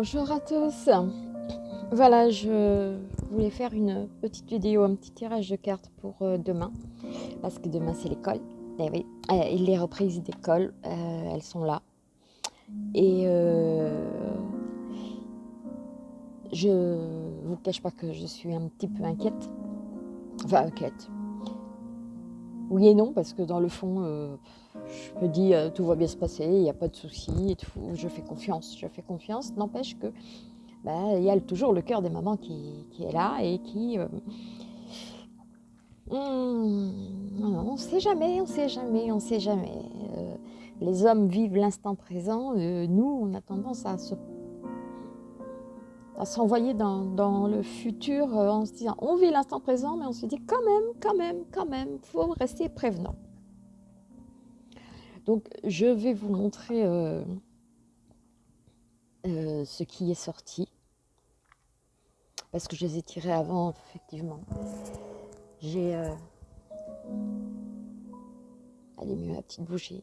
Bonjour à tous. Voilà, je voulais faire une petite vidéo, un petit tirage de cartes pour euh, demain. Parce que demain c'est l'école. Eh oui, euh, les reprises d'école, euh, elles sont là. Et je vous cache pas que je suis un petit peu inquiète. Enfin, inquiète. Oui et non, parce que dans le fond, je me dis tout va bien se passer, il n'y a pas de souci, je fais confiance, je fais confiance. N'empêche que bah, il y a toujours le cœur des mamans qui, est là et qui... Euh, hmm, on ne sait jamais, on ne sait jamais, on ne sait jamais. Euh, les hommes vivent l'instant présent, euh, nous, on a tendance à se à s'envoyer dans, dans, le futur en se disant on vit l'instant présent, mais on se dit quand même, quand même, quand même, faut rester prévenant. Donc, je vais vous montrer euh, euh, ce qui est sorti. Parce que je les ai tirés avant, effectivement. J'ai... Euh, allumé ma petite bougie.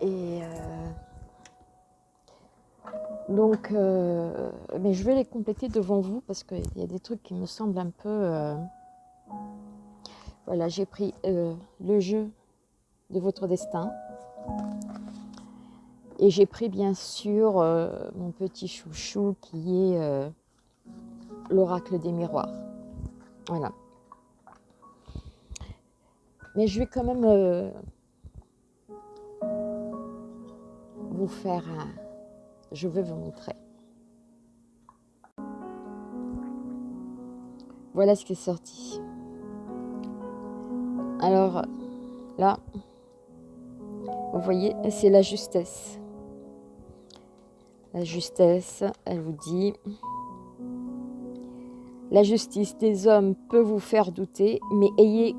Et... donc, mais je vais les compléter devant vous parce qu'il y a des trucs qui me semblent un peu... voilà, j'ai pris le jeu de votre destin. Et j'ai pris bien sûr euh, mon petit chouchou qui est euh, l'oracle des miroirs. Voilà. Mais je vais quand même euh, vous faire. Je vais vous montrer. Voilà ce qui est sorti. Alors là, vous voyez, c'est la justesse. La justesse, elle vous dit La justice des hommes peut vous faire douter, mais ayez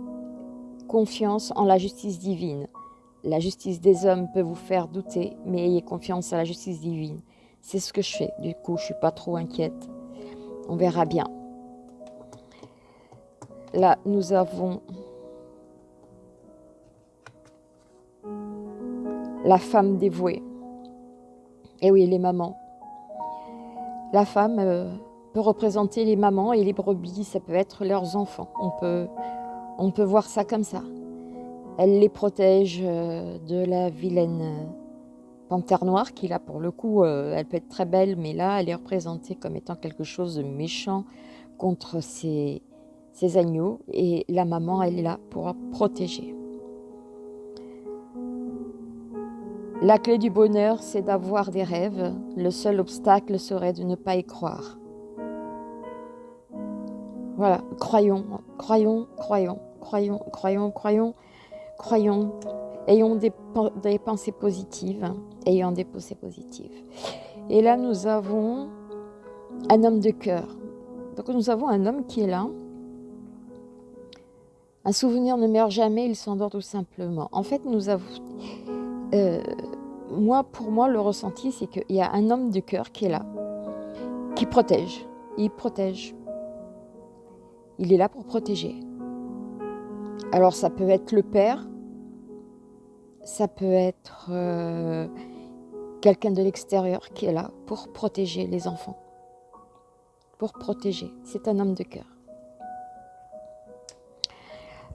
confiance en la justice divine. La justice des hommes peut vous faire douter, mais ayez confiance en la justice divine. C'est ce que je fais. Du coup, je suis pas trop inquiète. On verra bien. Là, nous avons la femme dévouée. Et oui, les mamans. La femme euh, peut représenter les mamans et les brebis, ça peut être leurs enfants. On peut, on peut voir ça comme ça. Elle les protège euh, de la vilaine euh, panthère noire qui là pour le coup, elle peut être très belle, mais là elle est représentée comme étant quelque chose de méchant contre ses, ses agneaux et la maman elle est là pour protéger. La clé du bonheur, c'est d'avoir des rêves. Le seul obstacle serait de ne pas y croire. Voilà, croyons, croyons, croyons, croyons, croyons, croyons, croyons. Ayons des, pensées positives, ayons des pensées positives. Et là, nous avons un homme de cœur. Donc nous avons un homme qui est là. Un souvenir ne meurt jamais, il s'endort tout simplement. En fait, nous avons... Euh, moi, pour moi, le ressenti, c'est qu'il y a un homme de cœur qui est là, qui protège. Il protège. Il est là pour protéger. Alors, ça peut être le père, ça peut être euh, quelqu'un de l'extérieur qui est là pour protéger les enfants. Pour protéger. C'est un homme de cœur.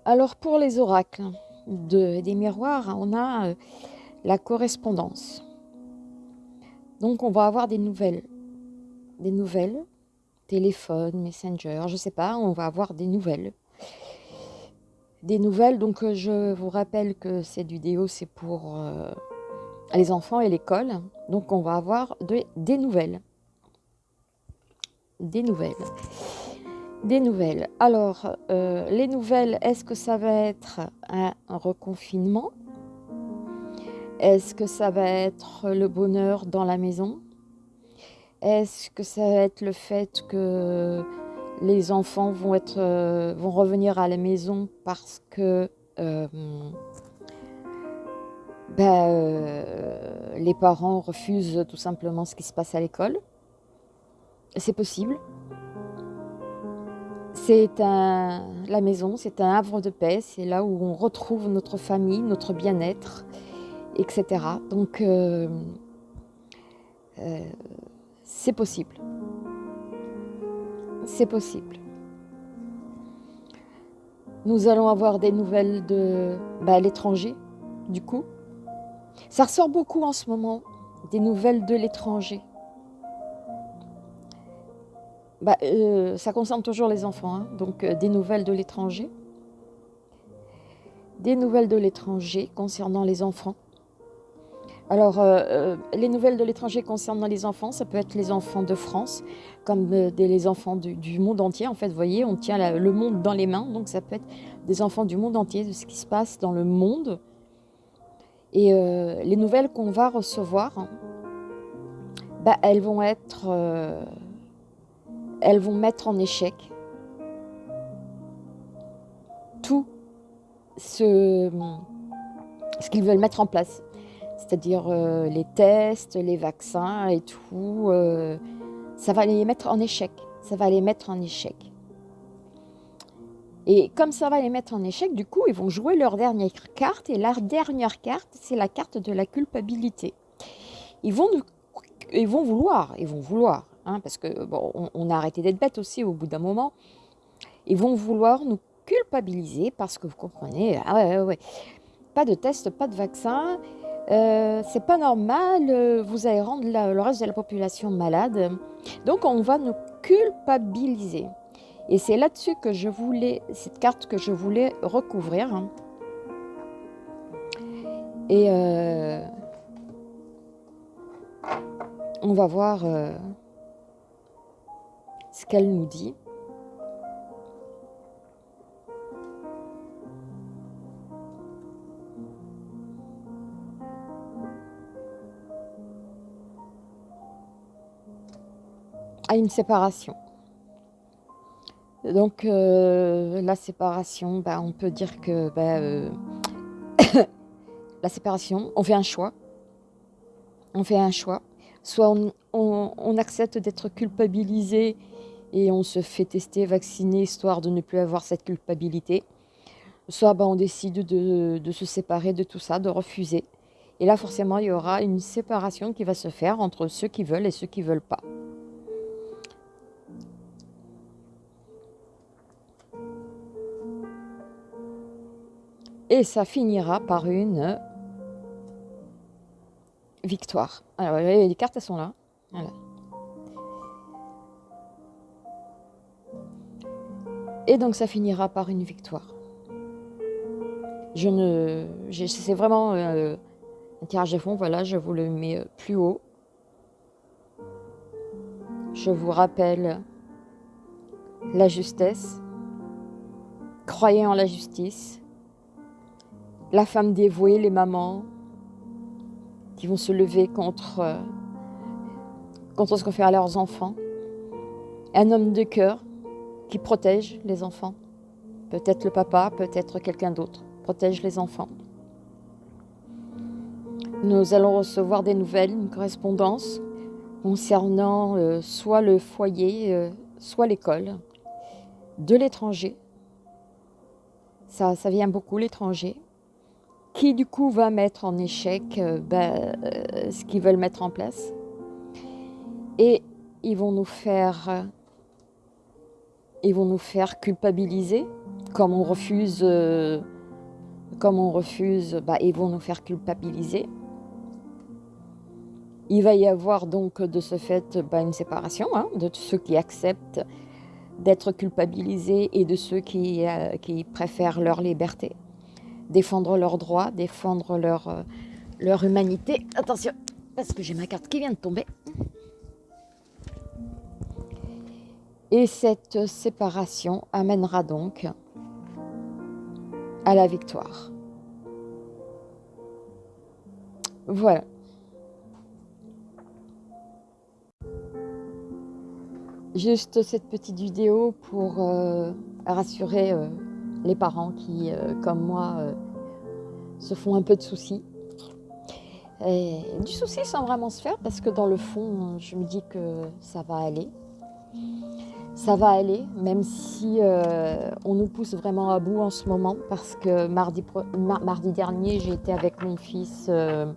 Alors, pour les oracles de, des miroirs, on a... Euh, la correspondance. Donc on va avoir des nouvelles, des nouvelles, téléphone, messenger, je sais pas, on va avoir des nouvelles. Des nouvelles, donc euh, je vous rappelle que cette vidéo c'est pour euh, les enfants et l'école, donc on va avoir des nouvelles. Des nouvelles. Des nouvelles. Alors, euh, les nouvelles, est-ce que ça va être un reconfinement? Est-ce que ça va être le bonheur dans la maison? Est-ce que ça va être le fait que les enfants vont, euh, revenir à la maison parce que euh, ben, euh, les parents refusent tout simplement ce qui se passe à l'école? C'est possible. C'est la maison, c'est un havre de paix, c'est là où on retrouve notre famille, notre bien-être, etc. Donc, euh, euh, c'est possible. C'est possible. Nous allons avoir des nouvelles de bah, l'étranger, du coup. Ça ressort beaucoup en ce moment, des nouvelles de l'étranger. Bah, euh, ça concerne toujours les enfants, hein. donc des nouvelles de l'étranger. Des nouvelles de l'étranger concernant les enfants. Alors, euh, les nouvelles de l'étranger concernant les enfants, ça peut être les enfants de France, comme les enfants du, monde entier. En fait, vous voyez, on tient le monde dans les mains, donc ça peut être des enfants du monde entier, de ce qui se passe dans le monde. Et les nouvelles qu'on va recevoir, bah, elles vont être elles vont mettre en échec tout ce qu'ils veulent mettre en place. C'est-à-dire euh, les tests, les vaccins et tout. Euh, ça va les mettre en échec. Ça va les mettre en échec. Et comme ça va les mettre en échec, du coup, ils vont jouer leur dernière carte. Et leur dernière carte, c'est la carte de la culpabilité. Ils vont, ils vont vouloir, ils vont vouloir Hein, parce que bon, on, a arrêté d'être bêtes aussi au bout d'un moment. Ils vont vouloir nous culpabiliser parce que vous comprenez, ah ouais, ouais, pas de test, pas de vaccin, euh, c'est pas normal, euh, vous allez rendre le reste de la population malade. Donc on va nous culpabiliser. Et c'est là-dessus que je voulais, cette carte que je voulais recouvrir. Et euh, on va voir ce qu'elle nous dit. À une séparation. Donc euh, la séparation, bah, on peut dire que bah, euh, la séparation, on fait un choix. On fait un choix. Soit on accepte d'être culpabilisé et on se fait tester, vacciner, histoire de ne plus avoir cette culpabilité. Soit ben, on décide de, se séparer de tout ça, de refuser. Et là, forcément, il y aura une séparation qui va se faire entre ceux qui veulent et ceux qui ne veulent pas. Et ça finira par une victoire. Alors, les cartes, elles sont là. Et donc ça finira par une victoire. Je ne, c'est vraiment euh, un tirage de fond, voilà, je vous le mets euh, plus haut. Je vous rappelle la justesse, croyez en la justice, la femme dévouée, les mamans qui vont se lever contre, euh, contre ce qu'on fait à leurs enfants, un homme de cœur qui protège les enfants. Peut-être le papa, peut-être quelqu'un d'autre. Protège les enfants. Nous allons recevoir des nouvelles, une correspondance concernant euh, soit le foyer, euh, soit l'école, de l'étranger. Ça, ça vient beaucoup l'étranger, qui du coup va mettre en échec euh, ben, ce qu'ils veulent mettre en place. Et ils vont nous faire ils vont nous faire culpabiliser, comme on refuse, euh, comme on refuse, bah, ils vont nous faire culpabiliser. Il va y avoir donc de ce fait bah, une séparation hein, de ceux qui acceptent d'être culpabilisés et de ceux euh, qui, préfèrent leur liberté, défendre leurs droits, défendre leur, euh, leur humanité. Attention, parce que j'ai ma carte qui vient de tomber. Et cette séparation amènera donc à la victoire. Voilà. Juste cette petite vidéo pour euh, rassurer euh, les parents qui, euh, comme moi, se font un peu de soucis. Du souci sans vraiment se faire parce que dans le fond, je me dis que ça va aller ça va aller, même si euh, on nous pousse vraiment à bout en ce moment, parce que mardi, dernier, été avec mon fils euh,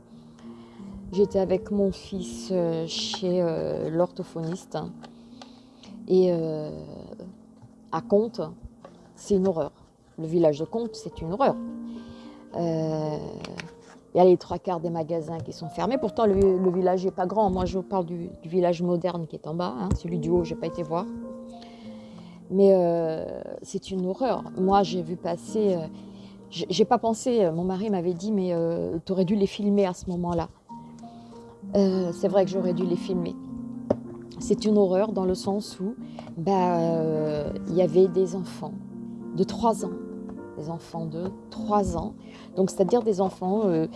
J'étais avec mon fils euh, chez euh, l'orthophoniste. Et euh, à Comte, c'est une horreur. Le village de Comte, c'est une horreur. Il y a les trois quarts des magasins qui sont fermés. Pourtant, le, village n'est pas grand. Moi, je vous parle du, village moderne qui est en bas. Hein. Celui du haut, je n'ai pas été voir. Mais c'est une horreur. Moi, j'ai vu passer... j'ai pas pensé, mon mari m'avait dit, mais tu aurais dû les filmer à ce moment-là. c'est vrai que j'aurais dû les filmer c'est une horreur dans le sens où bah, euh, il y avait des enfants de 3 ans, des enfants de 3 ans, donc c'est-à-dire des enfants, euh,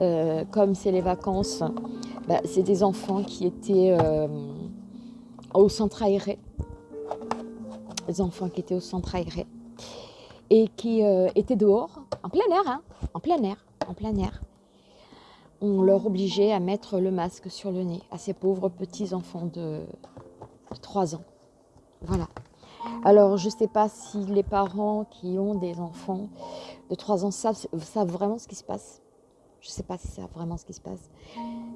euh, comme c'est les vacances, bah, c'est des enfants qui étaient au centre aéré, des enfants qui étaient au centre aéré et qui étaient dehors, en plein air, hein, en plein air, en plein air on leur obligeait à mettre le masque sur le nez à ces pauvres petits enfants de, 3 ans. Voilà. Alors, je ne sais pas si les parents qui ont des enfants de 3 ans savent, vraiment ce qui se passe. Je ne sais pas si c'est vraiment ce qui se passe.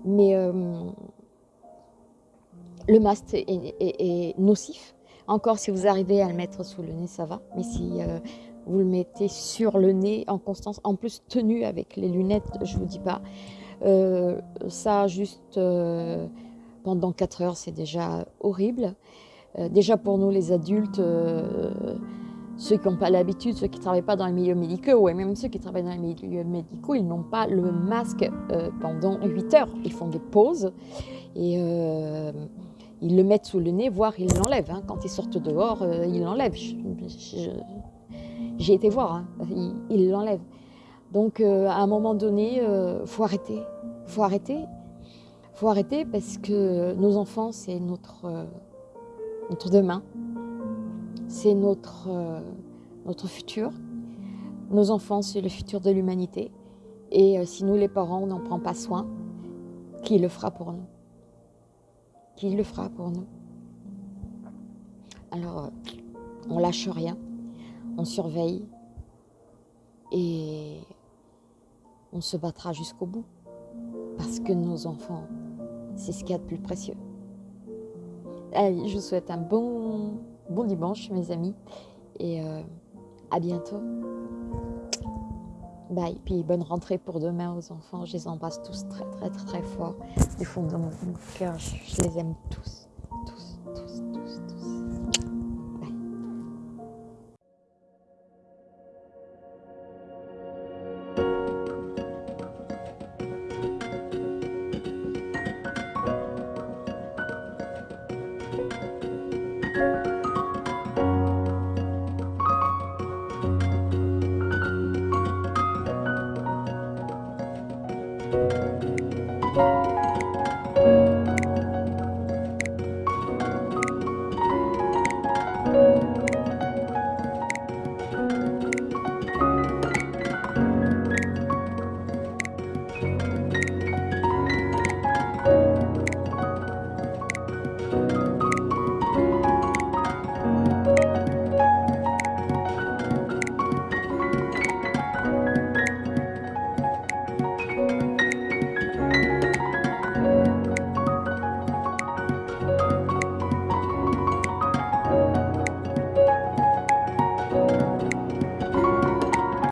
Mais euh, le masque est, nocif. Encore, si vous arrivez à le mettre sous le nez, ça va. Mais si euh, vous le mettez sur le nez en constance, en plus tenu avec les lunettes, je ne vous dis pas, euh, ça, juste pendant 4 heures, c'est déjà horrible. Euh, déjà pour nous, les adultes, ceux qui n'ont pas l'habitude, ceux qui ne travaillent pas dans les milieux médicaux, ou même ceux qui travaillent dans les milieux médicaux, ils n'ont pas le masque pendant 8 heures. Ils font des pauses et ils le mettent sous le nez, voire ils l'enlèvent. Hein. Quand ils sortent dehors, ils l'enlèvent. J'ai été voir, hein. ils l'enlèvent. Donc euh, à un moment donné, il euh, faut arrêter. faut arrêter. faut arrêter parce que nos enfants, c'est notre, euh, notre demain. C'est notre, notre futur. Nos enfants, c'est le futur de l'humanité. Et si nous, les parents, on n'en prend pas soin, qui le fera pour nous? Qui le fera pour nous? Alors, on lâche rien, on surveille et on se battra jusqu'au bout. Parce que nos enfants, c'est ce qu'il y a de plus précieux. Allez, je vous souhaite un bon, bon dimanche, mes amis. Et euh, à bientôt. Bye. Puis bonne rentrée pour demain aux enfants. Je les embrasse tous très, très, très, très fort. Du fond de mon cœur, je les aime tous.